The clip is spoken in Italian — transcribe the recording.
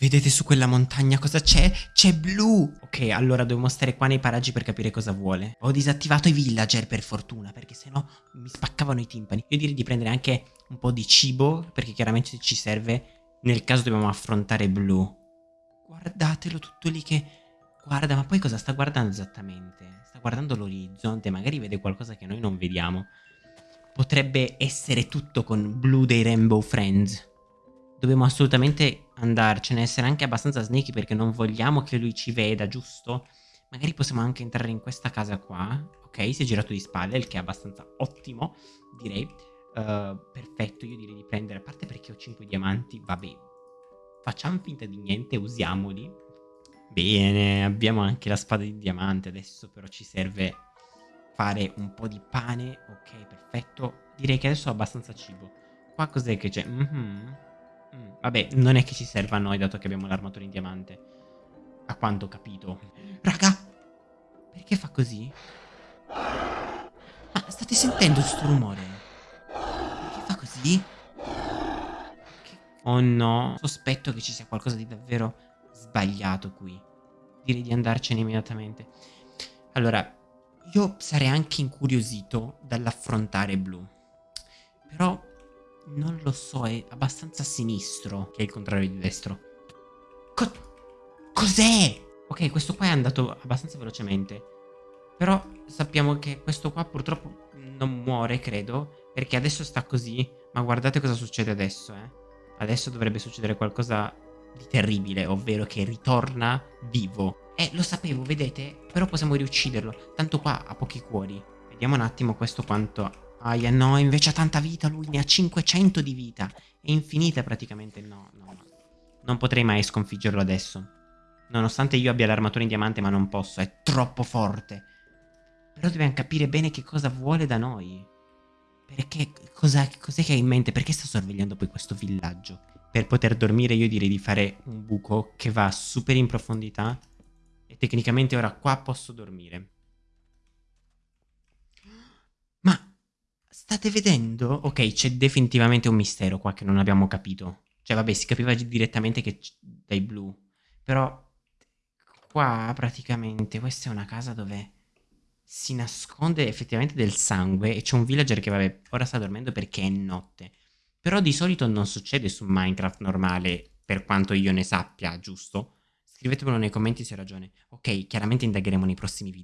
Vedete su quella montagna cosa c'è? C'è blu! Ok, allora dobbiamo stare qua nei paraggi per capire cosa vuole. Ho disattivato i villager per fortuna, perché sennò mi spaccavano i timpani. Io direi di prendere anche un po' di cibo, perché chiaramente ci serve nel caso dobbiamo affrontare blu. Guardatelo tutto lì che... Guarda, ma poi cosa sta guardando esattamente? Sta guardando l'orizzonte, magari vede qualcosa che noi non vediamo. Potrebbe essere tutto con blu dei Rainbow Friends. Dobbiamo assolutamente andarcene, essere anche abbastanza sneaky perché non vogliamo che lui ci veda, giusto? Magari possiamo anche entrare in questa casa qua. Ok, si è girato di spalle, il che è abbastanza ottimo, direi. Uh, perfetto, io direi di prendere, a parte perché ho 5 diamanti, vabbè. Facciamo finta di niente, usiamoli. Bene, abbiamo anche la spada di diamante, adesso però ci serve fare un po' di pane. Ok, perfetto. Direi che adesso ho abbastanza cibo. Qua cos'è che c'è? Mm -hmm. Mm, vabbè, non è che ci serva a noi dato che abbiamo l'armatura in diamante. A quanto ho capito. Raga! Perché fa così? Ma state sentendo questo rumore? Perché fa così? Oh no, sospetto che ci sia qualcosa di davvero sbagliato qui. Direi di andarcene immediatamente. Allora, io sarei anche incuriosito dall'affrontare blu. Però non lo so, è abbastanza sinistro, che è il contrario di destro. Co Cos'è? Ok, questo qua è andato abbastanza velocemente. Però sappiamo che questo qua purtroppo non muore, credo, perché adesso sta così. Ma guardate cosa succede adesso, eh. Adesso dovrebbe succedere qualcosa di terribile, ovvero che ritorna vivo. Eh, lo sapevo, vedete? Però possiamo riucciderlo. Tanto qua ha pochi cuori. Vediamo un attimo questo quanto Aia, no, invece ha tanta vita, lui ne ha 500 di vita. È infinita praticamente, no, no, no. Non potrei mai sconfiggerlo adesso. Nonostante io abbia l'armatura in diamante, ma non posso, è troppo forte. Però dobbiamo capire bene che cosa vuole da noi. Perché, cos'è cos che ha in mente? Perché sta sorvegliando poi questo villaggio? Per poter dormire io direi di fare un buco che va super in profondità. E tecnicamente ora qua posso dormire. State vedendo? Ok, c'è definitivamente un mistero qua che non abbiamo capito. Cioè, vabbè, si capiva direttamente che dai blu. Però qua praticamente questa è una casa dove si nasconde effettivamente del sangue e c'è un villager che vabbè ora sta dormendo perché è notte. Però di solito non succede su Minecraft normale per quanto io ne sappia, giusto? Scrivetemelo nei commenti se ho ragione. Ok, chiaramente indagheremo nei prossimi video.